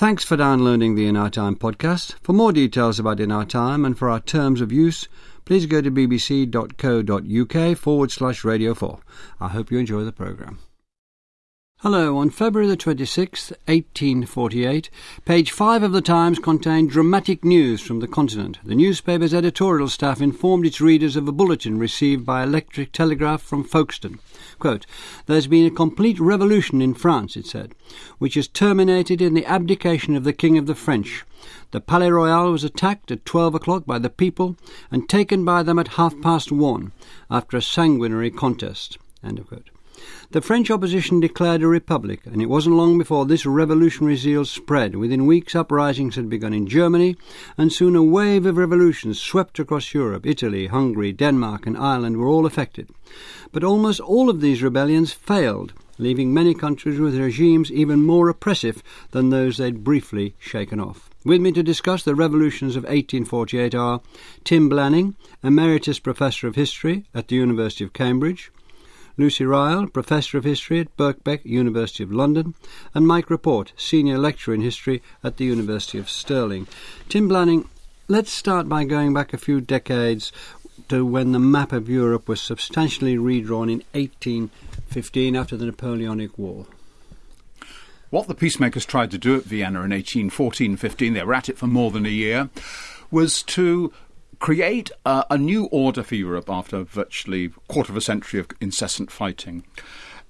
Thanks for downloading the In Our Time podcast. For more details about In Our Time and for our terms of use, please go to bbc.co.uk forward slash radio 4. I hope you enjoy the programme. Hello, on February the 26th, 1848, page 5 of the Times contained dramatic news from the continent. The newspaper's editorial staff informed its readers of a bulletin received by electric telegraph from Folkestone. Quote, There's been a complete revolution in France, it said, which has terminated in the abdication of the King of the French. The Palais Royal was attacked at 12 o'clock by the people and taken by them at half past one after a sanguinary contest. End of quote. The French opposition declared a republic, and it wasn't long before this revolutionary zeal spread. Within weeks, uprisings had begun in Germany, and soon a wave of revolutions swept across Europe. Italy, Hungary, Denmark, and Ireland were all affected. But almost all of these rebellions failed, leaving many countries with regimes even more oppressive than those they'd briefly shaken off. With me to discuss the revolutions of 1848 are Tim Blanning, Emeritus Professor of History at the University of Cambridge, Lucy Riall, Professor of History at Birkbeck, University of London, and Mike Rapport, Senior Lecturer in History at the University of Stirling. Tim Blanning, let's start by going back a few decades to when the map of Europe was substantially redrawn in 1815 after the Napoleonic War. What the peacemakers tried to do at Vienna in 1814 15, they were at it for more than a year, was to create a, new order for Europe after virtually quarter of a century of incessant fighting.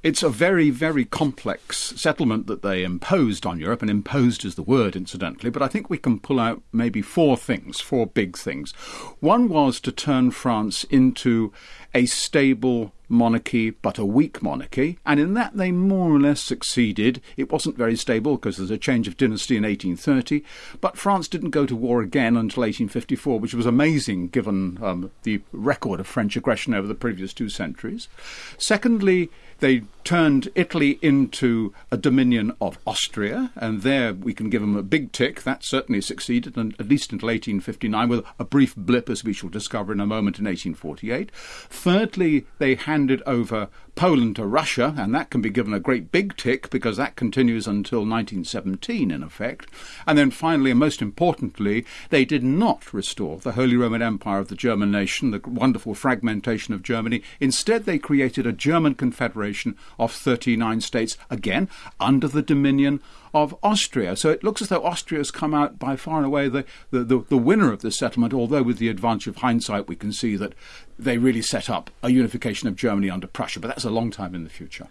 It's a very, very complex settlement that they imposed on Europe, and imposed is the word, incidentally, but I think we can pull out maybe four things, four big things. One was to turn France into a stable monarchy, but a weak monarchy, and in that they more or less succeeded. It wasn't very stable because there's a change of dynasty in 1830, but France didn't go to war again until 1854, which was amazing given um, the record of French aggression over the previous two centuries. Secondly, they turned Italy into a dominion of Austria, and there we can give them a big tick. That certainly succeeded, and at least until 1859, with a brief blip, as we shall discover in a moment, in 1848. Thirdly, they handed over Poland to Russia, and that can be given a great big tick because that continues until 1917, in effect. And then finally, and most importantly, they did not restore the Holy Roman Empire of the German nation, the wonderful fragmentation of Germany. Instead, they created a German confederation of 39 states, again, under the dominion of Austria. So it looks as though Austria has come out by far and away the, the, the, the winner of this settlement, although with the advantage of hindsight, we can see that they really set up a unification of Germany under Prussia, but that's a long time in the future.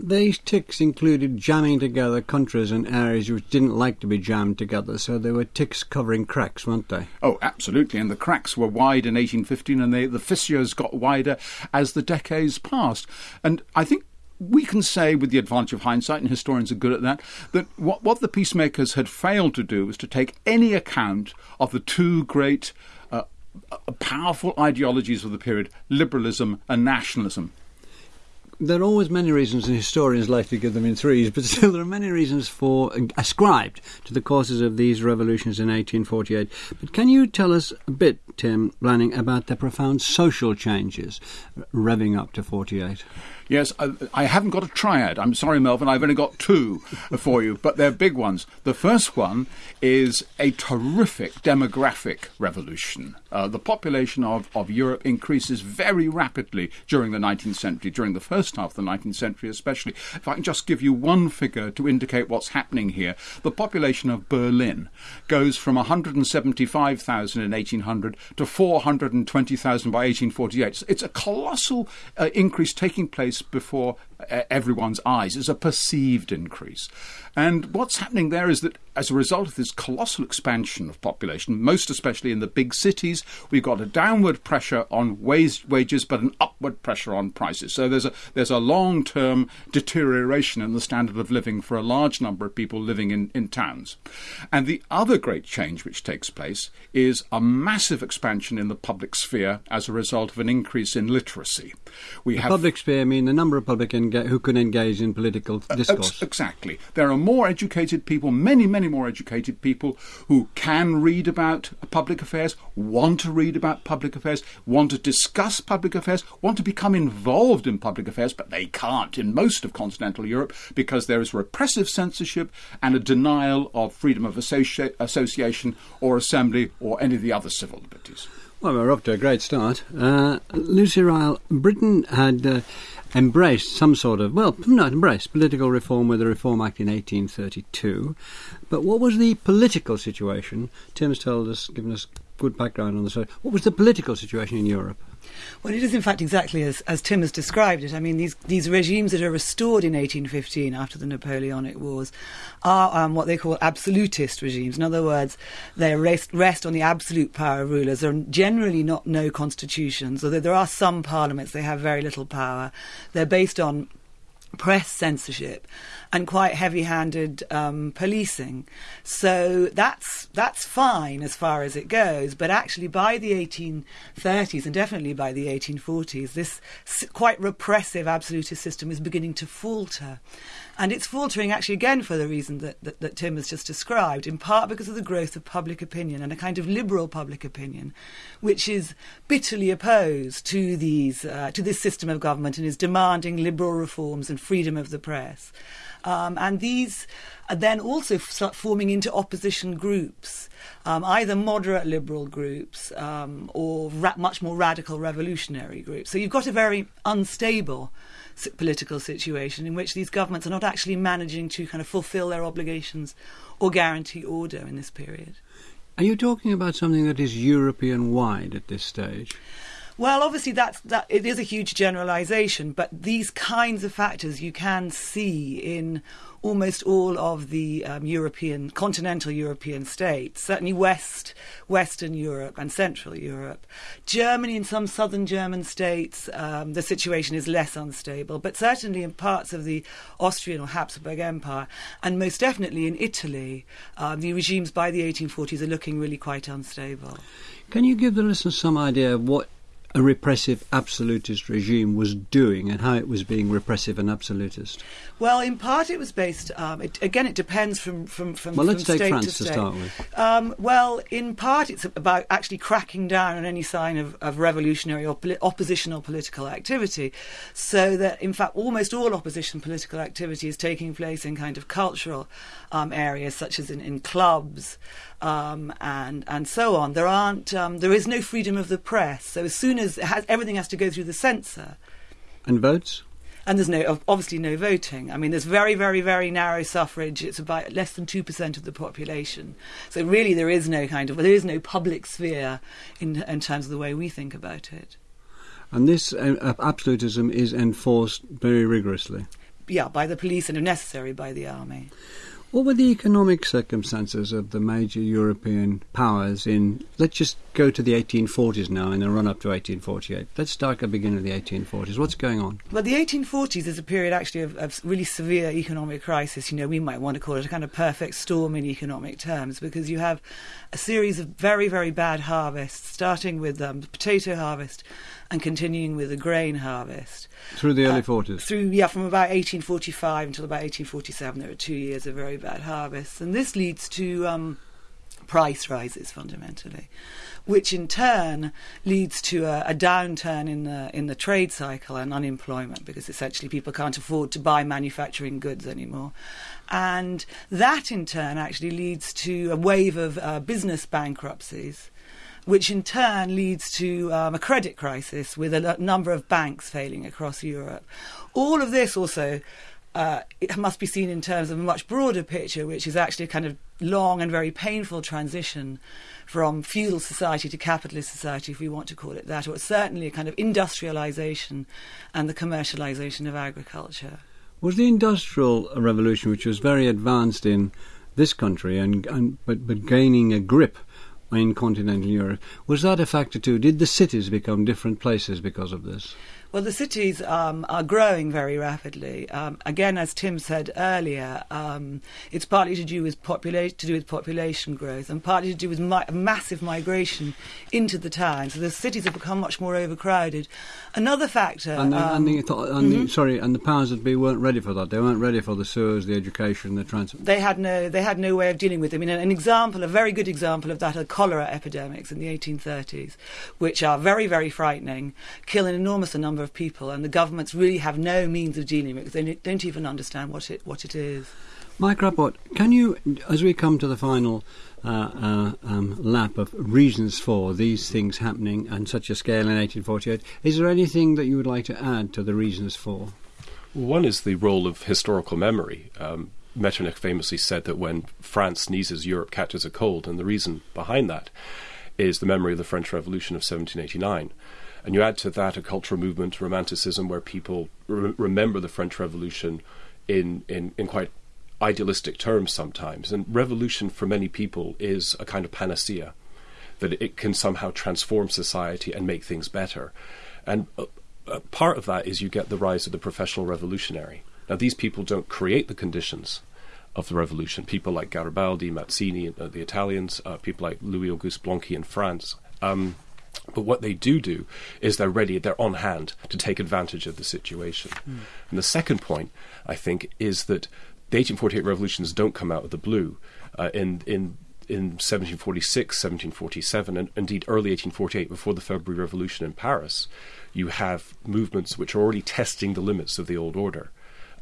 These ticks included jamming together countries and areas which didn't like to be jammed together, so they were ticks covering cracks, weren't they? Oh, absolutely. And the cracks were wide in 1815, and they, the fissures got wider as the decades passed. And I think we can say, with the advantage of hindsight, and historians are good at that, that what, what the peacemakers had failed to do was to take any account of the two great uh, uh powerful ideologies of the period liberalism and nationalism there are always many reasons, and historians like to give them in threes, but still there are many reasons for ascribed to the causes of these revolutions in 1848. But can you tell us a bit, Tim Blanning, about the profound social changes revving up to 48? Yes, I, I, haven't got a triad. I'm sorry, Melvyn, I've only got two for you, but they're big ones. The first one is a terrific demographic revolution. Uh, the population of, of Europe increases very rapidly during the 19th century, during the first half of the 19th century especially. If I can just give you one figure to indicate what's happening here, the population of Berlin goes from 175,000 in 1800 to 420,000 by 1848. It's a colossal uh, increase taking place before uh, everyone's eyes. It's a perceived increase. And what's happening there is that as a result of this colossal expansion of population, most especially in the big cities, we've got a downward pressure on wage, wages, but an upward pressure on prices. So there's a there's a long term deterioration in the standard of living for a large number of people living in, in towns. And the other great change which takes place is a massive expansion in the public sphere as a result of an increase in literacy. We the have public sphere mean the number of public enga- who can engage in political uh, discourse. Ex- exactly. There are more educated people, many, many more educated people who can read about public affairs, want to read about public affairs, want to discuss public affairs, want to become involved in public affairs, but they can't in most of continental Europe because there is repressive censorship and a denial of freedom of associ- association or assembly or any of the other civil liberties. Well, we're off to a great start. Uh, Lucy Riall, Britain had uh, embraced some sort of, well, not embraced, political reform with the Reform Act in 1832. But what was the political situation? Tim's told us, given us good background on the subject. What was the political situation in Europe? Well, it is in fact exactly as, as Tim has described it. I mean, these, these regimes that are restored in 1815 after the Napoleonic Wars are um, what they call absolutist regimes. In other words, they rest, rest on the absolute power of rulers. There are generally not no constitutions, although there are some parliaments, they have very little power. They're based on press censorship and quite heavy-handed um, policing. So that's that's fine as far as it goes. But actually, by the 1830s and definitely by the 1840s, this quite repressive absolutist system is beginning to falter. And it's faltering actually again for the reason that, that, that, Tim has just described, in part because of the growth of public opinion and a kind of liberal public opinion, which is bitterly opposed to these uh, to this system of government and is demanding liberal reforms and freedom of the press. Um, and these are then also start forming into opposition groups, um, either moderate liberal groups um, or ra- much more radical revolutionary groups. So you've got a very unstable political situation in which these governments are not actually managing to kind of fulfill their obligations or guarantee order in this period. Are you talking about something that is European wide at this stage? Well, obviously that's that it is a huge generalization, but these kinds of factors you can see in almost all of the um, European, continental European states, certainly West, Western Europe and Central Europe. Germany and some southern German states, um, the situation is less unstable, but certainly in parts of the Austrian or Habsburg Empire, and most definitely in Italy, um, the regimes by the 1840s are looking really quite unstable. Can you give the listeners some idea of what a repressive absolutist regime was doing and how it was being repressive and absolutist? Well, in part it was based. Um, it, again, it depends from from from. Well, let's take France to, to, start with. Um, well, in part it's about actually cracking down on any sign of, of revolutionary or poli- oppositional political activity, so that in fact almost all opposition political activity is taking place in kind of cultural um, areas such as in, in clubs um, and and so on. There aren't um, there is no freedom of the press. So as soon as has, everything has to go through the censor. And votes. And there's no obviously no voting. I mean, there's very very very narrow suffrage. It's about less than two percent of the population. So really, there is no kind of there is no public sphere in in terms of the way we think about it. And this uh, absolutism is enforced very rigorously. Yeah, by the police and, if necessary, by the army. What were the economic circumstances of the major European powers in, let's just go to the 1840s now in the run up to 1848. Let's start at the beginning of the 1840s. What's going on? Well, the 1840s is a period actually of, of really severe economic crisis. You know, we might want to call it a kind of perfect storm in economic terms because you have a series of very, very bad harvests, starting with um, the potato harvest and continuing with the grain harvest. Through the early uh, 40s? Through, yeah, from about 1845 until about 1847, there were two years of very bad harvests. And this leads to um, price rises fundamentally, which in turn leads to a, a, downturn in the in the trade cycle and unemployment because essentially people can't afford to buy manufacturing goods anymore, and that in turn actually leads to a wave of uh, business bankruptcies which in turn leads to um, a credit crisis with a number of banks failing across Europe. All of this also uh, it must be seen in terms of a much broader picture, which is actually a kind of long and very painful transition from feudal society to capitalist society, if we want to call it that, or certainly a kind of industrialization and the commercialization of agriculture. Was the industrial revolution, which was very advanced in this country, and, and but, but gaining a grip in continental Europe. Was that a factor too? Did the cities become different places because of this? Well, the cities um, are growing very rapidly. Um, again, as Tim said earlier, um, it's partly to do with population to do with population growth, and partly to do with mi- massive migration into the towns. So the cities have become much more overcrowded. Another factor, And, the, and, the, um, and the, sorry, and the powers that be weren't ready for that. They weren't ready for the sewers, the education, the transport. they had no they had no way of dealing with it. I mean, an, an example, a very good example of that are cholera epidemics in the 1830s, which are very very frightening, kill an enormous number of people, and the governments really have no means of dealing with it. because They don't even understand what it what it is. Mike Rapport, can you, as we come to the final uh, uh, um, lap of reasons for these things happening on such a scale in 1848, is there anything that you would like to add to the reasons for? One is the role of historical memory. Um, Metternich famously said that when France sneezes, Europe catches a cold, and the reason behind that is the memory of the French Revolution of 1789. And you add to that a cultural movement, romanticism, where people re- remember the French Revolution in, in, in quite idealistic terms sometimes. And revolution for many people is a kind of panacea, that it can somehow transform society and make things better. And uh, uh, part of that is you get the rise of the professional revolutionary. Now, these people don't create the conditions of the revolution. People like Garibaldi, Mazzini, uh, the Italians, uh, people like Louis Auguste Blanqui in France. Um, but what they do do is they're ready, they're on hand to take advantage of the situation. And the second point, I think, is that the 1848 revolutions don't come out of the blue. Uh, in in in 1746, 1747, and indeed early 1848, before the February Revolution in Paris, you have movements which are already testing the limits of the old order.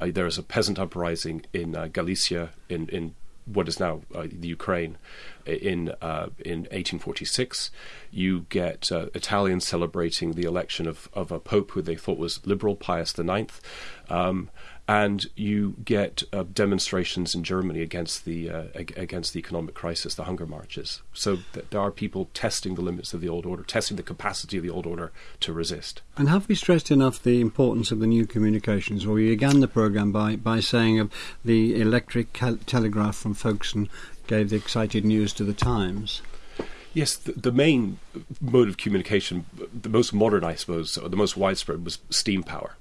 Uh, there is a peasant uprising in uh, Galicia, in, in what is now uh, the Ukraine, in uh, in 1846. You get uh, Italians celebrating the election of, of a pope who they thought was liberal, Pius IX. Um, and you get uh, demonstrations in Germany against the uh, ag- against the economic crisis, the hunger marches. So th- there are people testing the limits of the old order, testing the capacity of the old order to resist. And have we stressed enough the importance of the new communications? Well, we began the programme by, by saying of the electric cal- telegraph from Folkestone gave the excited news to the Times. Yes, the, the main mode of communication, the most modern, I suppose, or the most widespread, was steam power.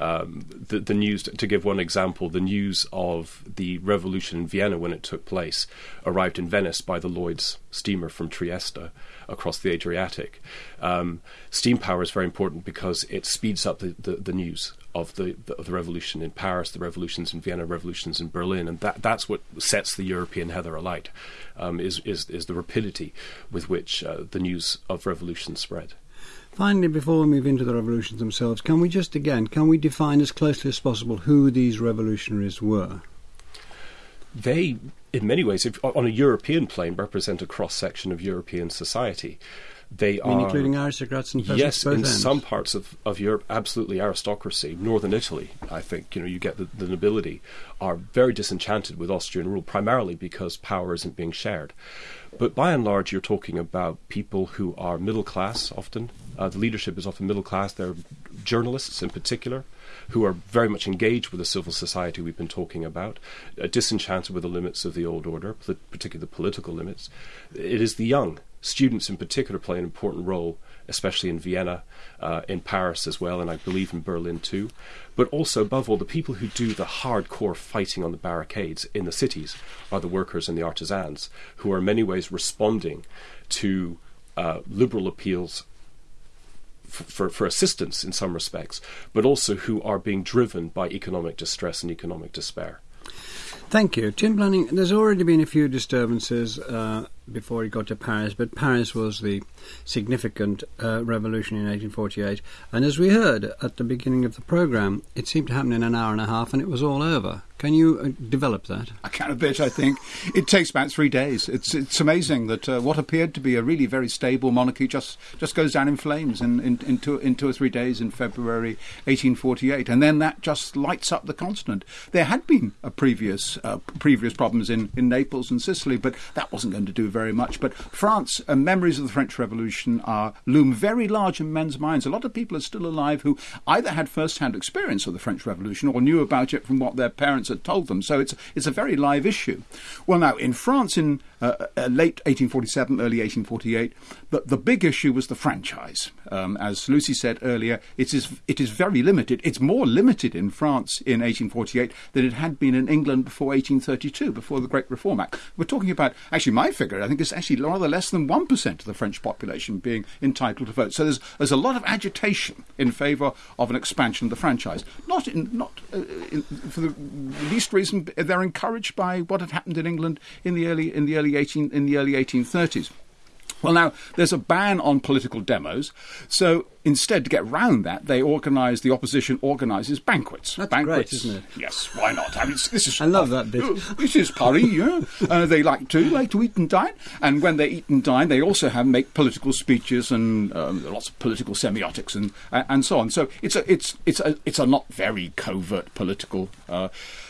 Um, the, the news, to give one example, the news of the revolution in Vienna when it took place arrived in Venice by the Lloyd's steamer from Trieste across the Adriatic. Um, steam power is very important because it speeds up the, the, the news of the, of the revolution in Paris, the revolutions in Vienna, revolutions in Berlin, and that, that's what sets the European heather alight, um, is, is, is the rapidity with which uh, the news of revolution spread. Finally, before we move into the revolutions themselves, can we just again, can we define as closely as possible who these revolutionaries were? They, in many ways, if, on a European plane, represent a cross section of European society. They I mean, are including aristocrats and peasants, yes, in ends. some parts of, of Europe, absolutely aristocracy. Northern Italy, I think, you know, you get the, the nobility are very disenchanted with Austrian rule, primarily because power isn't being shared. But by and large, you're talking about people who are middle class. Often, uh, the leadership is often middle class. They're journalists, in particular, who are very much engaged with the civil society we've been talking about, uh, disenchanted with the limits of the old order, particularly the political limits. It is the young students in particular play an important role, especially in Vienna, uh, in Paris as well, and I believe in Berlin too. But also, above all, the people who do the hardcore fighting on the barricades in the cities are the workers and the artisans, who are in many ways responding to uh, liberal appeals for, for, assistance in some respects, but also who are being driven by economic distress and economic despair. Thank you. Tim Blanning, there's already been a few disturbances uh, before he got to Paris, but Paris was the significant uh, revolution in 1848. And as we heard at the beginning of the programme, it seemed to happen in an hour and a half and it was all over. Can you uh, develop that? I can a bit, I think. It takes about three days. It's it's amazing that uh, what appeared to be a really very stable monarchy just, just goes down in flames in, in, in, two, in two or three days in February 1848. And then that just lights up the continent. There had been a previous uh, previous problems in, in Naples and Sicily, but that wasn't going to do very much. But France, uh, memories of the French Revolution are loom very large in men's minds. A lot of people are still alive who either had first-hand experience of the French Revolution or knew about it from what their parents had told them. So it's it's a very live issue. Well, now in France in uh, uh, late 1847, early 1848, the, the big issue was the franchise. Um, as Lucy said earlier, it is it is very limited. It's more limited in France in 1848 than it had been in England before 1832, before the Great Reform Act. We're talking about actually my figure. I think it's actually rather less than one percent of the French population being entitled to vote. So there's there's a lot of agitation in favour of an expansion of the franchise. Not in not uh, in, for the least reason they're encouraged by what had happened in England in the early in the early 18 in the early 1830s. Well, now, there's a ban on political demos, so instead, to get round that, they organise, the opposition organises banquets. That's banquets. great, isn't it? Yes, why not? I mean, this is. I love that bit. This is Paris, yeah. Uh, they like to like to eat and dine, and when they eat and dine, they also have make political speeches and um, lots of political semiotics and uh, and so on. So it's a it's it's a it's a not very covert political uh,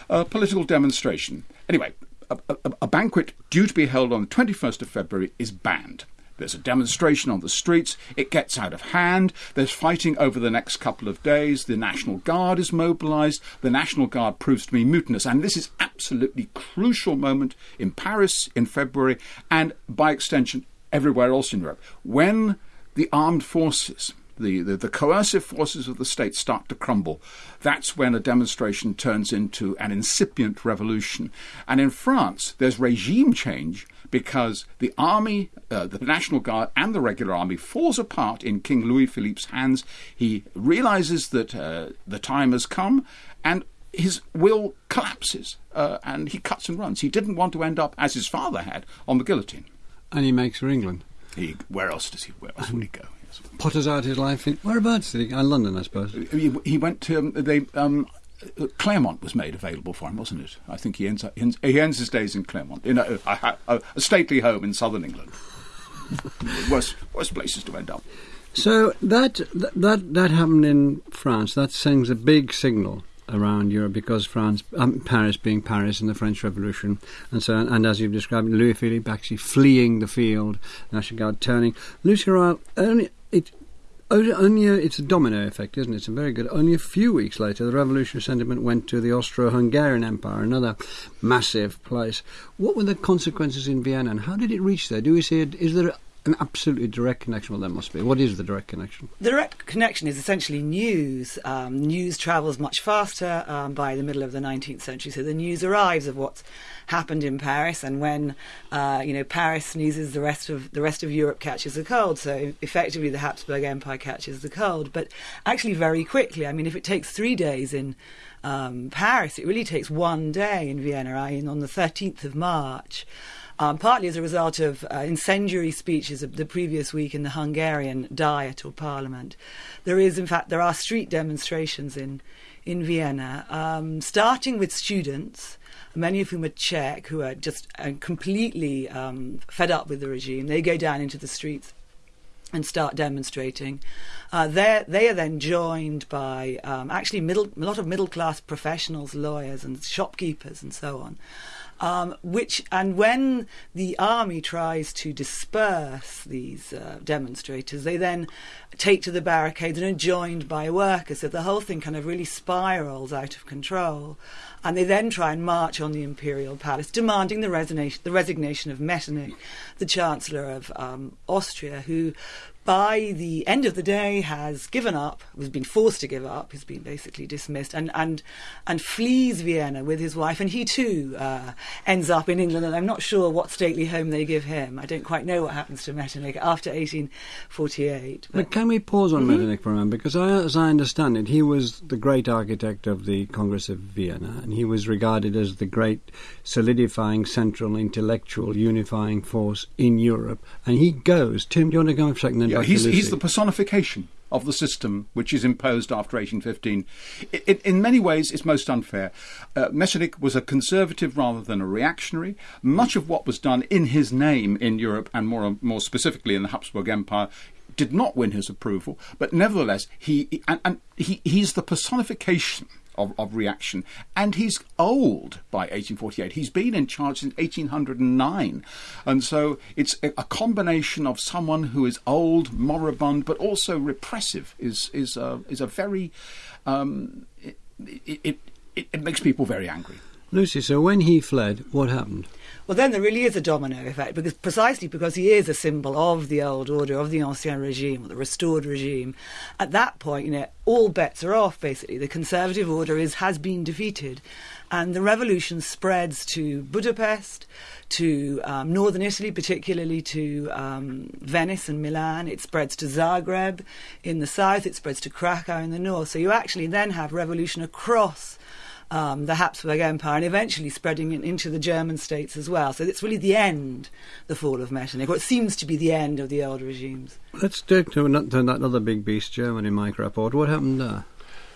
uh, political demonstration. Anyway, a, a, a banquet due to be held on the 21st of February is banned. There's a demonstration on the streets. It gets out of hand. There's fighting over the next couple of days. The National Guard is mobilized. The National Guard proves to be mutinous. And this is absolutely crucial moment in Paris in February and by extension everywhere else in Europe. When the armed forces the, the, the, coercive forces of the state start to crumble, that's when a demonstration turns into an incipient revolution. And in France, there's regime change because the army, uh, the National Guard, and the regular army falls apart in King Louis Philippe's hands. He realizes that uh, the time has come, and his will collapses, uh, and he cuts and runs. He didn't want to end up, as his father had, on the guillotine. And he makes for England. He, where else does he? Where else would he go? Potters out his life in whereabouts did he? Uh, London, I suppose. He, he went to um, they. Um, Claremont was made available for him, wasn't it? I think he ends up, he ends his days in Claremont, in a, a, a, a stately home in southern England. worst, worst places to end up. So that that that happened in France. That sends a big signal around Europe because France, um, Paris being Paris in the French Revolution, and so and as you've described, Louis Philippe actually fleeing the field, National Guard turning. Lucy Riall, only only a, it's a domino effect, isn't it? It's a very good. Only a few weeks later, the revolutionary sentiment went to the Austro-Hungarian Empire, another massive place. What were the consequences in Vienna, and how did it reach there? Do we see it? Is there an absolutely direct connection? Well, there must be. What is the direct connection? The direct connection is essentially news. Um, news travels much faster um, by the middle of the 19th century, so the news arrives of what's happened in Paris, and when uh, you know Paris sneezes, the rest of the rest of Europe catches a cold. So effectively, the Habsburg Empire catches the cold, but actually very quickly. I mean, if it takes three days in um, Paris, it really takes one day in Vienna. I mean, on the 13th of March. Um, partly as a result of uh, incendiary speeches of the previous week in the Hungarian Diet or Parliament. There is, in fact, there are street demonstrations in in Vienna, um, starting with students many of whom are Czech, who are just uh, completely um, fed up with the regime. They go down into the streets and start demonstrating. Uh, they are then joined by um, actually middle, a lot of middle class professionals, lawyers, and shopkeepers, and so on. Um, which and when the army tries to disperse these uh, demonstrators, they then take to the barricades and are joined by workers. So the whole thing kind of really spirals out of control. And they then try and march on the imperial palace, demanding the, resignation, the resignation of Metternich, the chancellor of um, Austria, who by the end of the day has given up, has been forced to give up, has been basically dismissed, and and and flees Vienna with his wife, and he too uh, ends up in England. And I'm not sure what stately home they give him. I don't quite know what happens to Metternich after 1848. But, but can we pause on mm-hmm. Metternich for a moment? Because I, as I understand it, he was the great architect of the Congress of Vienna, and he was regarded as the great solidifying central intellectual unifying force in Europe. And he goes. Tim, do you want to go for a second? Yeah, he's, he's the personification of the system which is imposed after 1815. It, it, in many ways, it's most unfair. Uh, Metternich was a conservative rather than a reactionary. Much of what was done in his name in Europe, and more, more specifically in the Habsburg Empire, did not win his approval. But nevertheless, he and, and he, he's the personification of, of reaction. And he's old by 1848. He's been in charge since 1809. And so it's a, a combination of someone who is old, moribund, but also repressive is, is, a, is a very. Um, it, it, it, it makes people very angry. Lucy, so when he fled, what happened? Well, then there really is a domino effect because precisely because he is a symbol of the old order, of the ancien regime, or the restored regime. At that point, you know, all bets are off. Basically, the conservative order is has been defeated, and the revolution spreads to Budapest, to um, northern Italy, particularly to um, Venice and Milan. It spreads to Zagreb in the south. It spreads to Krakow in the north. So you actually then have revolution across um, the Habsburg Empire and eventually spreading it into the German states as well. So it's really the end, the fall of Metternich, or it seems to be the end of the old regimes. Let's take to, to that other big beast, Germany, Mike Rapport. What happened there?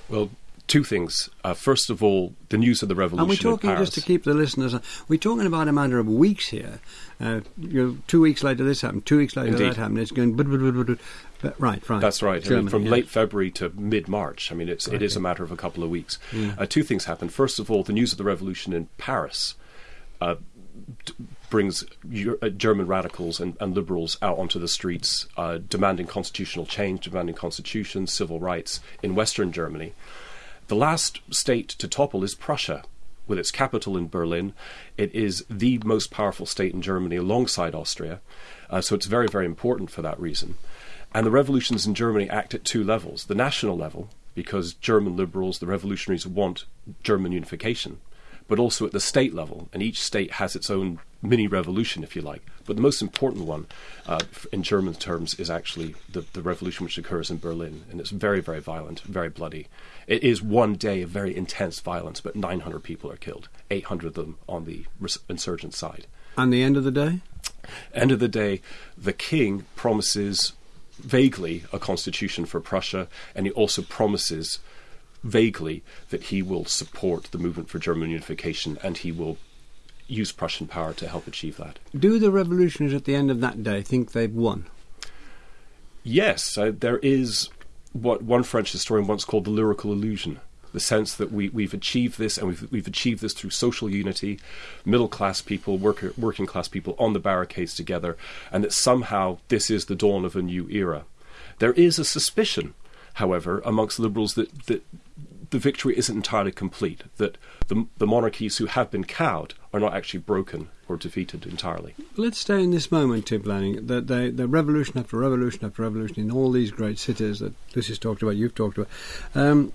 Well, two things. Uh, first of all, the news of the revolution. And we're talking just to keep the listeners. We're talking about a matter of weeks here. Uh, you know, two weeks later this happened. Two weeks later Indeed. that happened. It's going. But, but, but, right, right. That's right. I mean, from yes. late February to mid March. I mean, it's it is a matter of a couple of weeks. Uh, two things happened. First of all, the news of the revolution in Paris. Uh, d- brings uh, German radicals and, and liberals out onto the streets, uh, demanding constitutional change, demanding constitutions, civil rights in Western Germany. The last state to topple is Prussia, with its capital in Berlin. It is the most powerful state in Germany alongside Austria, uh, so it's very, very important for that reason. And the revolutions in Germany act at two levels the national level, because German liberals, the revolutionaries, want German unification, but also at the state level, and each state has its own mini revolution, if you like. But the most important one, uh, in German terms, is actually the, the revolution which occurs in Berlin, and it's very, very violent, very bloody. It is one day of very intense violence, but 900 people are killed, 800 of them on the insurgent side. And the end of the day? End of the day, the king promises vaguely a constitution for Prussia, and he also promises vaguely that he will support the movement for German unification and he will use Prussian power to help achieve that. Do the revolutionaries at the end of that day think they've won? Yes, uh, there is what one French historian once called the lyrical illusion. The sense that we, we've achieved this, and we've, we've achieved this through social unity, middle class people, worker, working class people on the barricades together, and that somehow this is the dawn of a new era. There is a suspicion, however, amongst liberals that, that the victory isn't entirely complete, that the, the monarchies who have been cowed are not actually broken or defeated entirely. Let's stay in this moment, Tim Blanning. The, the, the revolution after revolution after revolution in all these great cities that Lucy's talked about, you've talked about. Um,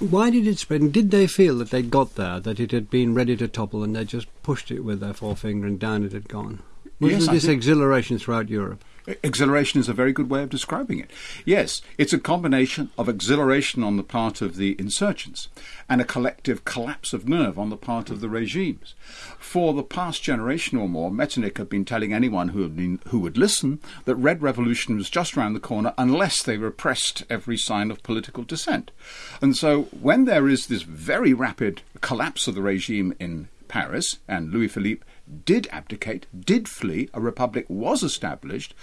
why did it spread? And did they feel that they'd got there, that it had been ready to topple, and they just pushed it with their forefinger and down it had gone? Was Yes, there this exhilaration throughout Europe? Exhilaration is a very good way of describing it. Yes, it's a combination of exhilaration on the part of the insurgents and a collective collapse of nerve on the part of the regimes. For the past generation or more, Metternich had been telling anyone who, been, who would listen that Red Revolution was just round the corner unless they repressed every sign of political dissent. And so when there is this very rapid collapse of the regime in Paris, and Louis Philippe did abdicate, did flee, a republic was established,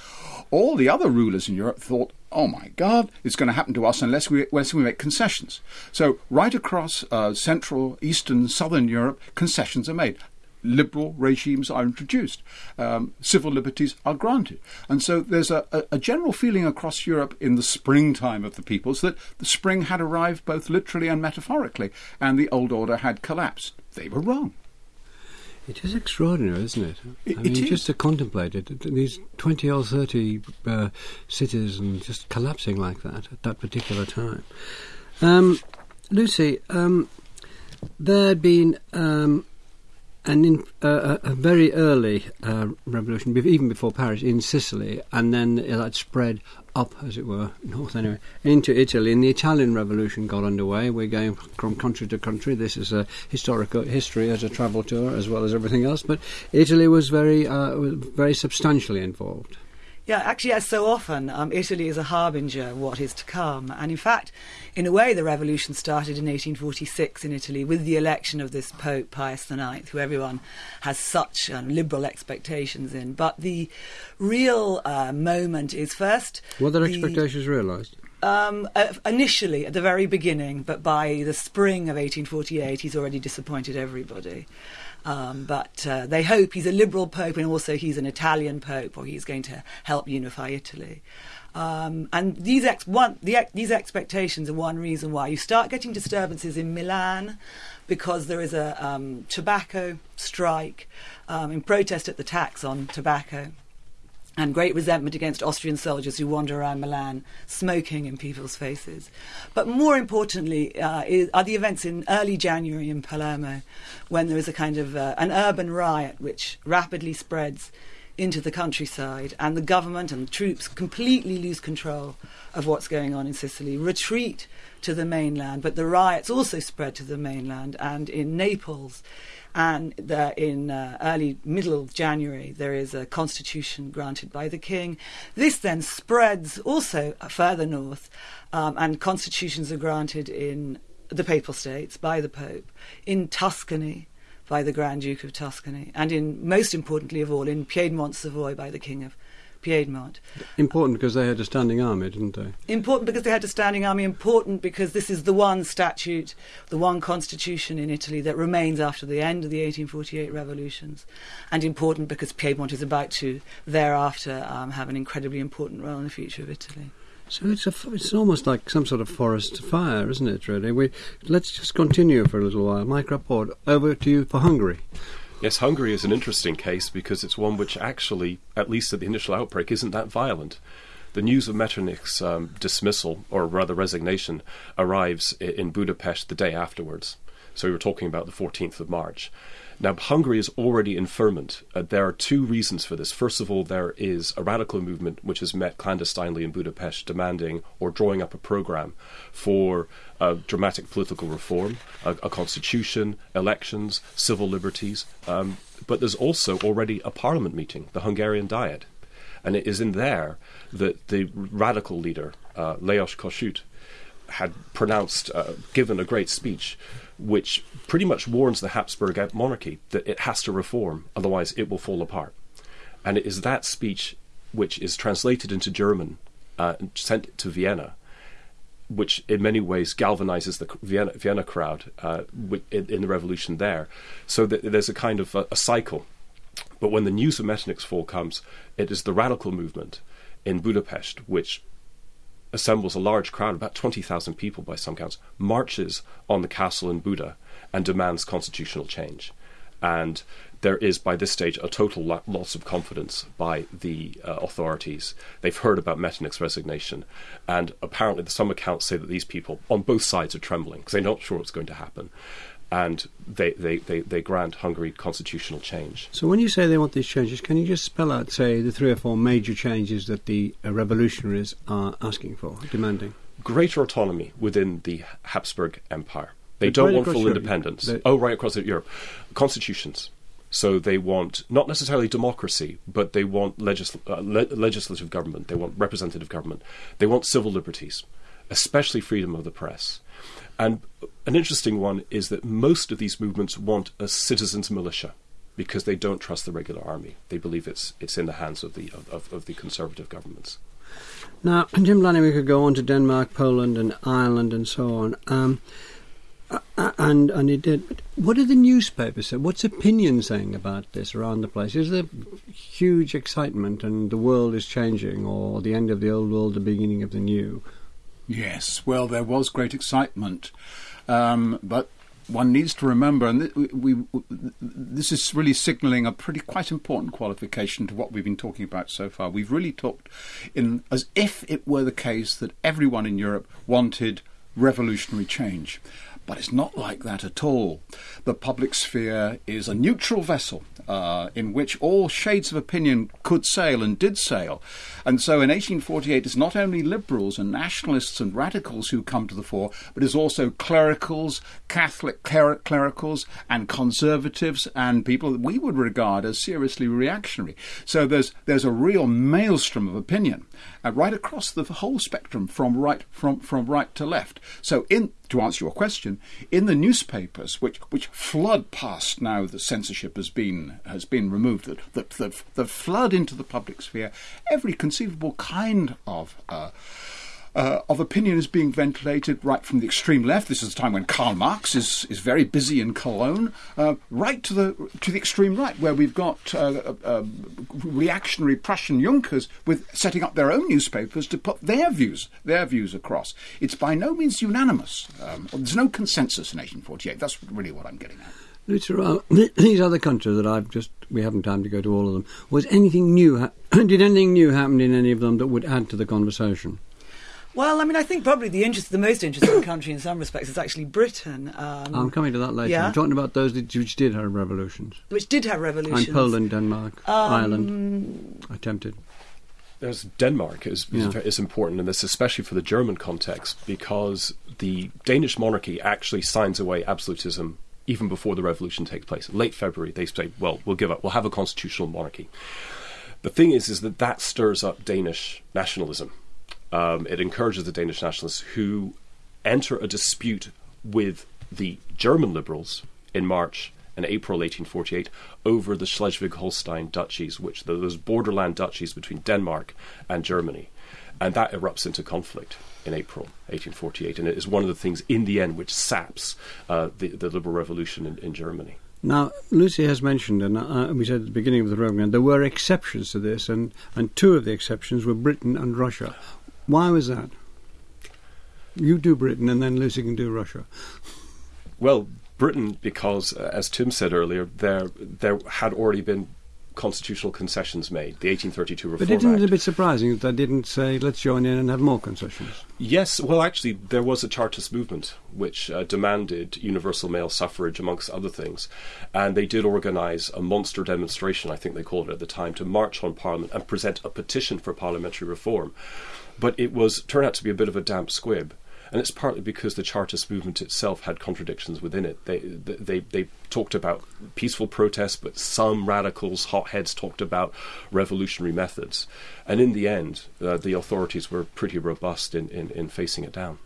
all the other rulers in Europe thought, oh my God, it's going to happen to us unless we, unless we make concessions. So, right across uh, Central, Eastern, Southern Europe, concessions are made. Liberal regimes are introduced, um, civil liberties are granted. And so there's a, a, a general feeling across Europe in the springtime of the peoples that the spring had arrived both literally and metaphorically, and the old order had collapsed. They were wrong. It is extraordinary, isn't it? It- I mean, it is. just to contemplate it, these 20 or 30 uh, cities and just collapsing like that at that particular time. Um, Lucy, um, there had been um, an in, uh, a a very early uh, revolution, even before Paris, in Sicily, and then it had spread up, as it were, north anyway, into Italy. And the Italian Revolution got underway. We're going from country to country. This is a historical history as a travel tour, as well as everything else. But Italy was very, uh, was very substantially involved. Yeah, actually, as so often, um, Italy is a harbinger of what is to come. And in fact, in a way, the revolution started in 1846 in Italy with the election of this Pope Pius IX, who everyone has such um, liberal expectations in. But the real uh, moment is first. Were their the- expectations realised? Um, uh, initially, at the very beginning, but by the spring of 1848, he's already disappointed everybody. Um, but uh, they hope he's a liberal pope and also he's an Italian pope, or he's going to help unify Italy. Um, and these ex- one, the ex- these expectations are one reason why you start getting disturbances in Milan because there is a um, tobacco strike um, in protest at the tax on tobacco and great resentment against Austrian soldiers who wander around Milan smoking in people's faces. But more importantly, uh, is, are the events in early January in Palermo, when there is a kind of uh, an urban riot which rapidly spreads into the countryside, and the government and the troops completely lose control of what's going on in Sicily, retreat to the mainland. But the riots also spread to the mainland, and in Naples and in uh, early middle of January there is a constitution granted by the king. This then spreads also further north, um, and constitutions are granted in the Papal States by the Pope, in Tuscany by the Grand Duke of Tuscany, and in most importantly of all in Piedmont Savoy by the King of Piedmont. Important because they had a standing army, didn't they? Important because they had a standing army. Important because this is the one statute, the one constitution in Italy that remains after the end of the 1848 revolutions. And important because Piedmont is about to thereafter um, have an incredibly important role in the future of Italy. So it's a, it's almost like some sort of forest fire, isn't it? Really. We let's just continue for a little while. Mike Rapport, over to you for Hungary. Yes, Hungary is an interesting case because it's one which actually, at least at the initial outbreak, isn't that violent. The news of Metternich's um, dismissal, or rather resignation, arrives in Budapest the day afterwards. So we were talking about the 14th of March. Now, Hungary is already in ferment. Uh, there are two reasons for this. First of all, there is a radical movement which has met clandestinely in Budapest demanding or drawing up a program for uh, dramatic political reform, a, a, constitution, elections, civil liberties. Um, but there's also already a parliament meeting, the Hungarian Diet. And it is in there that the radical leader, uh, Lajos Kossuth, had pronounced, uh, given a great speech which pretty much warns the Habsburg monarchy that it has to reform, otherwise it will fall apart. And it is that speech which is translated into German uh, and sent to Vienna, which in many ways galvanizes the Vienna, Vienna crowd uh, in, in, the revolution there. So that there's a kind of a, a cycle. But when the news of Metternich's fall comes, it is the radical movement in Budapest which assembles a large crowd, about 20,000 people by some counts, marches on the castle in Buda and demands constitutional change. And there is, by this stage, a total lo- loss of confidence by the uh, authorities. They've heard about Metternich's resignation, and apparently, some accounts say that these people on both sides are trembling because they're not sure what's going to happen and they, they, they, they grant Hungary constitutional change. So, when you say they want these changes, can you just spell out, say, the three or four major changes that the uh, revolutionaries are asking for, demanding? Greater autonomy within the Habsburg Empire. They don't right want full Europe. independence. They, oh, right across Europe. Constitutions. So they want not necessarily democracy, but they want legisl- uh, le- legislative government. They want representative government. They want civil liberties, especially freedom of the press. And an interesting one is that most of these movements want a citizens' militia because they don't trust the regular army. They believe it's it's in the hands of the of, of the conservative governments. Now, Tim Blanning, we could go on to Denmark, Poland, and Ireland, and so on. Um, and and it did. But what do the newspapers say? What's opinion saying about this around the place? Is there huge excitement and the world is changing, or the end of the old world, the beginning of the new? Yes, well, there was great excitement, um, but one needs to remember, and th- we, we, this is really signalling a pretty quite important qualification to what we've been talking about so far. We've really talked in as if it were the case that everyone in Europe wanted revolutionary change. But it's not like that at all. The public sphere is a neutral vessel uh, in which all shades of opinion could sail and did sail. And so in 1848, it's not only liberals and nationalists and radicals who come to the fore, but it's also clericals, Catholic cler- clericals, and conservatives, and people that we would regard as seriously reactionary. So there's there's a real maelstrom of opinion uh, right across the whole spectrum from right from from right to left. So in to answer your question, in the newspapers, which which flood past now that censorship has been has been removed, that that, that, flood into the public sphere every conceivable kind of uh, uh, of opinion is being ventilated right from the extreme left. This is the time when Karl Marx is, is very busy in Cologne, uh, right to the to the extreme right, where we've got uh, uh, reactionary Prussian Junkers with setting up their own newspapers to put their views their views across. It's by no means unanimous. Um, there's no consensus in 1848. That's really what I'm getting at. Luther, these other countries that I've just, we haven't time to go to all of them. Was anything new, did anything new happen in any of them that would add to the conversation? Well, I mean, I think probably the interest, the most interesting country in some respects is actually Britain. Um, I'm coming to that later. yeah. I'm talking about those which did have revolutions. which did have revolutions. And Poland, Denmark, Um, Ireland, attempted. There's Denmark is, Yeah. is, is important in this, especially for the German context, because the Danish monarchy actually signs away absolutism even before the revolution takes place. Late February, they say, "Well, we'll give up. We'll have a constitutional monarchy." The thing is, is that that stirs up Danish nationalism. Um, it encourages the Danish nationalists who enter a dispute with the German liberals in March and April 1848 over the Schleswig-Holstein duchies, which those borderland duchies between Denmark and Germany, and that erupts into conflict in April 1848, and it is one of the things in the end which saps uh, the, the liberal revolution in, in Germany. Now, Lucy has mentioned, and uh, we said at the beginning of the program, there were exceptions to this, and, and two of the exceptions were Britain and Russia. Why was that? You do Britain, and then Lucy can do Russia. Well, Britain, because uh, as Tim said earlier, there there had already been constitutional concessions made. The 1832 Reform But isn't Act. it a bit surprising that they didn't say, let's join in and have more concessions? Yes, well, actually, there was a Chartist movement which uh, demanded universal male suffrage, amongst other things, and they did organise a monster demonstration, I think they called it at the time, to march on Parliament and present a petition for parliamentary reform. But it was turned out to be a bit of a damp squib. And it's partly because the Chartist movement itself had contradictions within it. They, they, they talked about peaceful protest, but some radicals, hotheads, talked about revolutionary methods. And in the end, uh, the authorities were pretty robust in, in, in facing it down.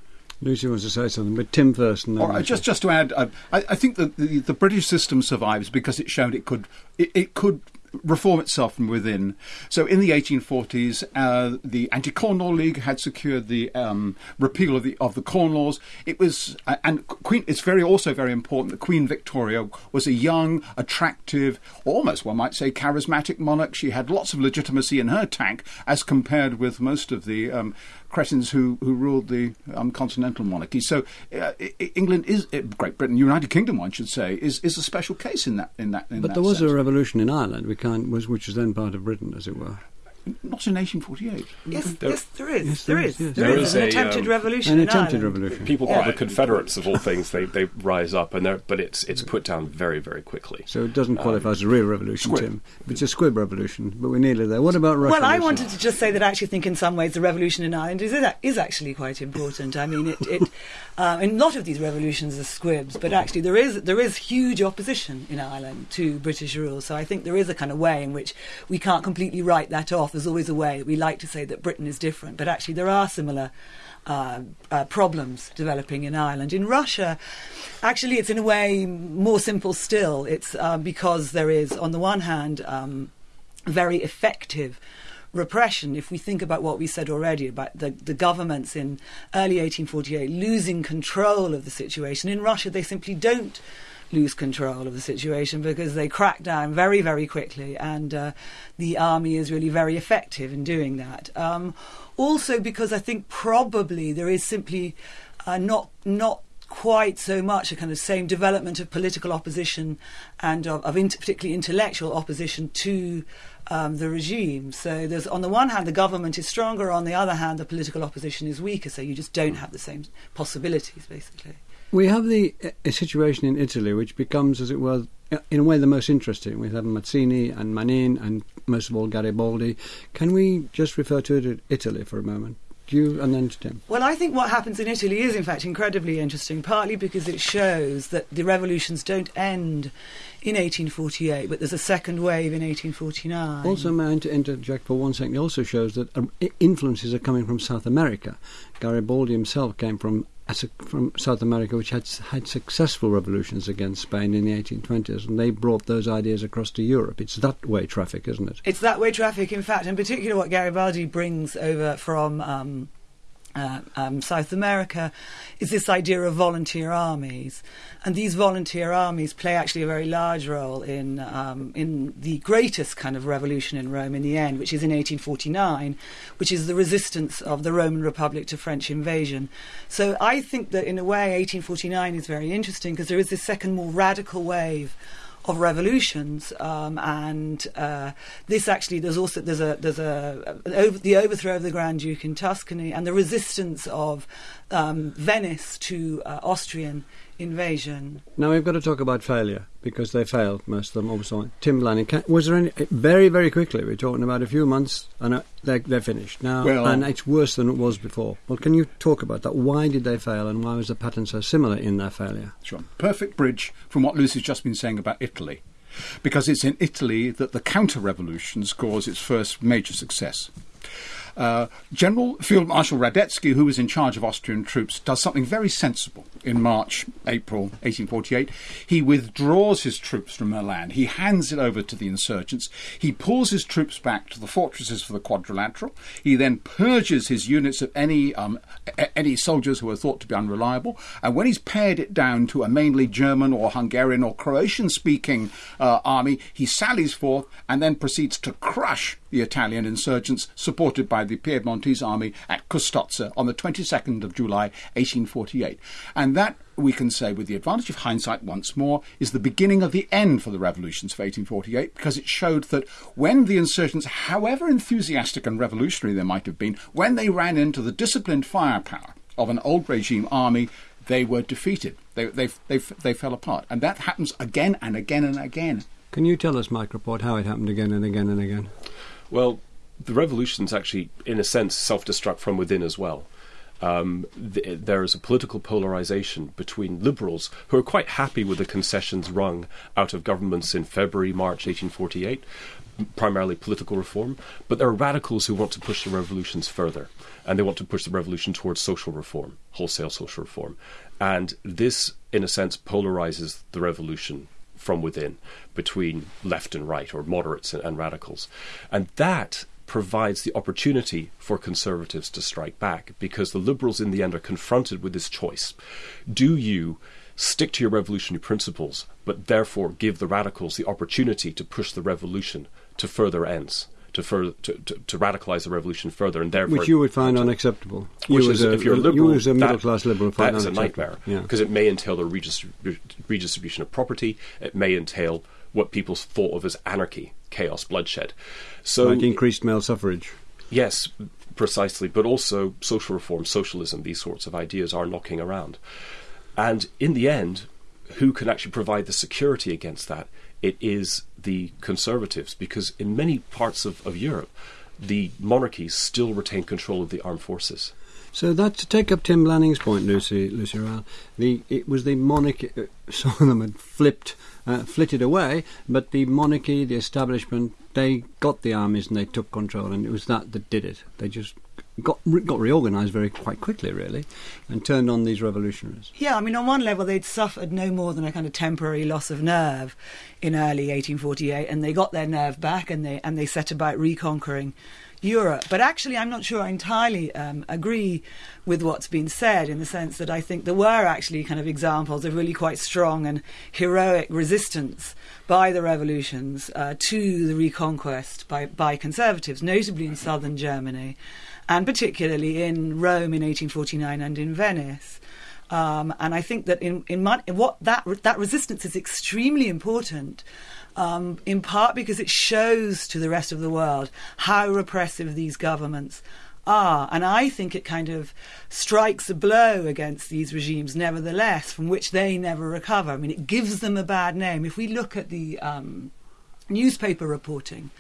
Lucy wants to say something, but Tim first. And then All right, just just to add, uh, I, I think that the, the British system survives because it showed it could it, it could reform itself from within. So in the 1840s, uh, the Anti-Corn Law League had secured the um, repeal of the of the Corn Laws. It was uh, and Queen. It's very also very important that Queen Victoria was a young, attractive, almost one might say charismatic monarch. She had lots of legitimacy in her tank as compared with most of the um, cretins who, who ruled the um, continental monarchy. So uh, England is uh, Great Britain, United Kingdom, one should say, is, is a special case in that in that. In but that there was sense. a revolution in Ireland, we can't, was, which was then part of Britain, as it were. Not in 1848. Yes, There- yes, there is. Yes, there there is. is, yes. There There is is an a, attempted um, revolution An attempted revolution. People call All the. Confederates of all things. They they rise up, and they're but it's it's put down very very quickly. So it doesn't Um, qualify as a real revolution, squib. Tim. It's a squib revolution, but we're nearly there. What about Russia? Well, I Lucy? wanted to just say that I actually think in some ways the revolution in Ireland is, is actually quite important. I mean, it, it um, and a lot of these revolutions are squibs, but actually there is there is huge opposition in Ireland to British rule. So I think there is a kind of way in which we can't completely write that off. There's always a way. We like to say that Britain is different, but actually there are similar. Uh, uh, problems developing in Ireland. In Russia, actually, it's in a way more simple still. It's uh, because there is, on the one hand, um, very effective repression. If we think about what we said already about the, the governments in early 1848 losing control of the situation, in Russia they simply don't lose control of the situation because they crack down very, very quickly, and uh, the army is really very effective in doing that. Um, also, because I think probably there is simply uh, not not quite so much a kind of same development of political opposition and of, of int- particularly intellectual opposition to um, the regime. So there's on the one hand the government is stronger, on the other hand the political opposition is weaker. So you just don't have the same possibilities, basically. We have the a situation in Italy which becomes, as it were, in a way the most interesting. We have Mazzini and Manin and most of all Garibaldi. Can we just refer to Italy for a moment? You and then to Tim? Well, I think what happens in Italy is, in fact, incredibly interesting, partly because it shows that the revolutions don't end in 1848, but there's a second wave in 1849. Also, may I inter- interject for one second? It also shows that um, influences are coming from South America. Garibaldi himself came from as a, from South America, which had had successful revolutions against Spain in the 1820s, and they brought those ideas across to Europe. It's that way traffic, isn't it? It's that way traffic, in fact, in particular what Garibaldi brings over from um, uh, um, South America is this idea of volunteer armies, and these volunteer armies play actually a very large role in um, in the greatest kind of revolution in Rome in the end, which is in 1849, which is the resistance of the Roman Republic to French invasion. So I think that in a way, 1849 is very interesting because there is this second, more radical wave of revolutions, um, and uh, this actually there's also there's a there's a, over, the overthrow of the Grand Duke in Tuscany and the resistance of um, Venice to uh, Austrian invasion. Now we've got to talk about failure because they failed most of them. Obviously, Tim Blanning. Can, was there any very very quickly? We're talking about a few months and uh, they're, they're finished now, Well- and it's worse than it was before. Well, can you talk about that? Why did they fail, and why was the pattern so similar in their failure? Sure. Perfect bridge from what Lucy's just been saying about Italy. Because it's in Italy that the counter revolution scores its first major success. Uh, General Field Marshal Radetzky, who was in charge of Austrian troops, does something very sensible in March, April 1848. He withdraws his troops from Milan. He hands it over to the insurgents. He pulls his troops back to the fortresses for the quadrilateral. He then purges his units of any um, a- any soldiers who are thought to be unreliable. And when he's pared it down to a mainly German or Hungarian or Croatian-speaking uh, army, he sallies forth and then proceeds to crush the Italian insurgents, supported by the Piedmontese army at Custozza on the 22nd of July, 1848. And that, we can say, with the advantage of hindsight once more, is the beginning of the end for the revolutions of 1848, because it showed that when the insurgents, however enthusiastic and revolutionary they might have been, when they ran into the disciplined firepower of an old regime army, they were defeated. They, they, they, they fell apart. And that happens again and again and again. Can you tell us, Mike Rapport, how it happened again and again and again? Well, the revolution's actually, in a sense, self-destruct from within as well. Um, th- there is a political polarization between liberals who are quite happy with the concessions wrung out of governments in February, March 1848, primarily political reform, but there are radicals who want to push the revolutions further, and they want to push the revolution towards social reform, wholesale social reform. And this, in a sense, polarizes the revolution from within between left and right, or moderates and, and radicals. And that provides the opportunity for conservatives to strike back because the liberals, in the end, are confronted with this choice. Do you stick to your revolutionary principles, but therefore give the radicals the opportunity to push the revolution to further ends? To, further, to, to, to radicalize the revolution further, and therefore Which you would find unacceptable. which you is, a, if you're a liberal, you as a that- middle class liberal, that is a nightmare Yeah. because it may entail the redistrib- redistribution of property. It may entail what people thought of as anarchy, chaos, bloodshed. So like increased male suffrage. Yes, precisely, but also social reform, socialism, these sorts of ideas are knocking around. And in the end, who can actually provide the security against that? It is the conservatives, because in many parts of, of Europe, the monarchies still retain control of the armed forces. So that to take up Tim Blanning's point, Lucy Lucy Riall, the it was the monarchy. Uh, some of them had flipped, uh, flitted away, but the monarchy, the establishment, they got the armies and they took control, and it was that that did it. They just got got reorganised very quite quickly, really, and turned on these revolutionaries. Yeah, I mean, on one level, they'd suffered no more than a kind of temporary loss of nerve in early 1848, and they got their nerve back, and they and they set about reconquering Europe. But actually, I'm not sure I entirely um, agree with what's been said in the sense that I think there were actually kind of examples of really quite strong and heroic resistance by the revolutions uh, to the reconquest by, by conservatives, notably in southern Germany, and particularly in Rome in 1849 and in Venice. Um, and I think that in, in, my, what that that resistance is extremely important, um, in part because it shows to the rest of the world how repressive these governments are. And I think it kind of strikes a blow against these regimes, nevertheless, from which they never recover. I mean, it gives them a bad name. If we look at the um, newspaper reporting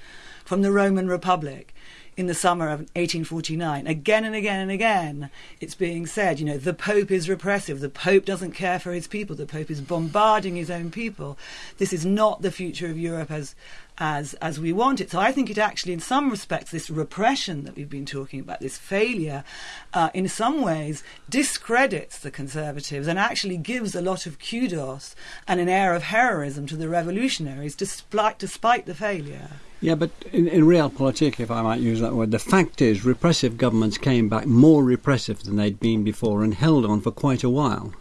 from the Roman Republic, in the summer of 1849, again and again and again, it's being said, you know, the Pope is repressive. The Pope doesn't care for his people. The Pope is bombarding his own people. This is not the future of Europe as as as we want it. So I think it actually, in some respects, this repression that we've been talking about, this failure, uh, in some ways discredits the conservatives and actually gives a lot of kudos and an air of heroism to the revolutionaries, despite despite the failure. Yeah, but in, in realpolitik, if I might use that that word. The fact is, repressive governments came back more repressive than they'd been before and held on for quite a while.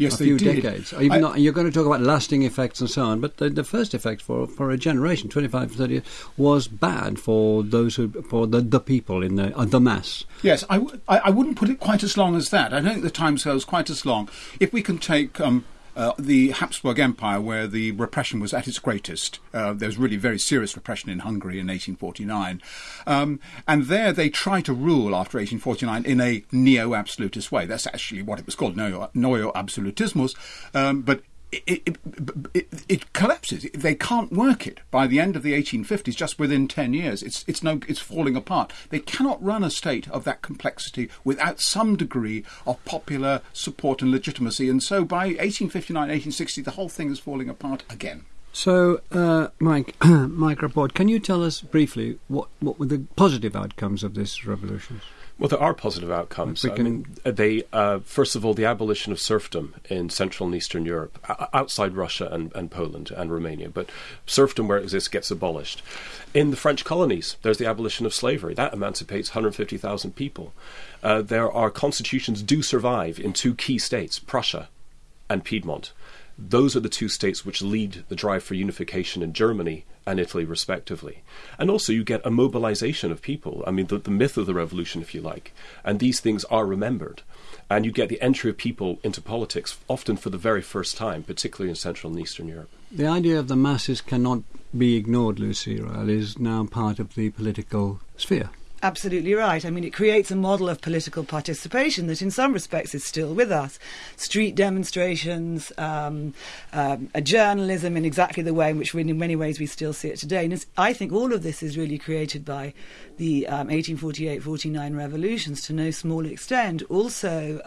Yes, a few did. decades. Even I- not, you're going to talk about lasting effects and so on, but the, the first effect for, for a generation, 25, 30 years, was bad for those who, for the, the people in the, uh, the mass. Yes, I, w- I, I wouldn't put it quite as long as that. I don't think the timescale is quite as long. If we can take um, uh, the Habsburg Empire, where the repression was at its greatest, uh, there was really very serious repression in Hungary in 1849. Um, and there they tried to rule after 1849 in a neo absolutist way. That's actually what it was called, neo, absolutismus. Um, but it, it, collapses. They can't work it by the end of the 1850s. Just within 10 years, it's it's no it's falling apart. They cannot run a state of that complexity without some degree of popular support and legitimacy. And so, by 1859, 1860, the whole thing is falling apart again. So, uh, Mike, Mike Rapport, can you tell us briefly what, what were the positive outcomes of this revolution? Well, there are positive outcomes. We I mean, they uh, first of all the abolition of serfdom in Central and Eastern Europe, outside Russia and, and Poland and Romania, but serfdom where it exists gets abolished. In the French colonies, there's the abolition of slavery that emancipates 150,000 people. Uh, there are constitutions do survive in two key states, Prussia and Piedmont. Those are the two states which lead the drive for unification in Germany and Italy, respectively. And also, you get a mobilization of people. I mean, the, the myth of the revolution, if you like. And these things are remembered. And you get the entry of people into politics, often for the very first time, particularly in Central and Eastern Europe. The idea of the masses cannot be ignored, Lucy Riall, is now part of the political sphere. Absolutely right. I mean, it creates a model of political participation that, in some respects, is still with us. Street demonstrations, um, um, a journalism in exactly the way in which, in many ways, we still see it today. And I think all of this is really created by the um, 1848-49 revolutions, to no small extent. Also.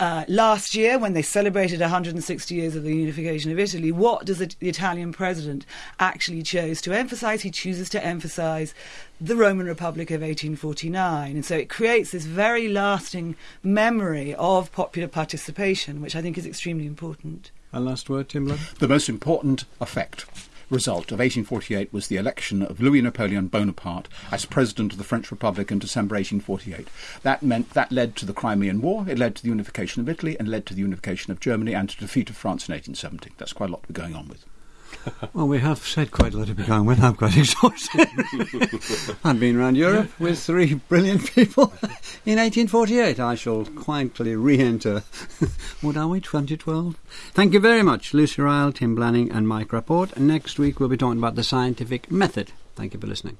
Uh, last year, when they celebrated 160 years of the unification of Italy, what does the, the Italian president actually chose to emphasize? He chooses to emphasize the Roman Republic of 1849. And so it creates this very lasting memory of popular participation, which I think is extremely important. A last word, Tim Blood? The most important effect result of 1848 was the election of Louis Napoleon Bonaparte as president of the French Republic in December 1848. That meant that led to the Crimean War, it led to the unification of Italy, and led to the unification of Germany and to the defeat of France in 1870. That's quite a lot to be going on with. Well, we have said quite a lot to be going with. I'm quite exhausted. I've been around Europe with three brilliant people in 1848. I shall quietly re-enter. what are we, 2012? Thank you very much, Lucy Riall, Tim Blanning and Mike Rapport. Next week we'll be talking about the scientific method. Thank you for listening.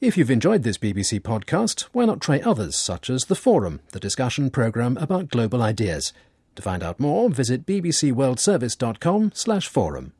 If you've enjoyed this BBC podcast, why not try others such as The Forum, the discussion programme about global ideas. To find out more, visit bbcworldservice.com slash forum.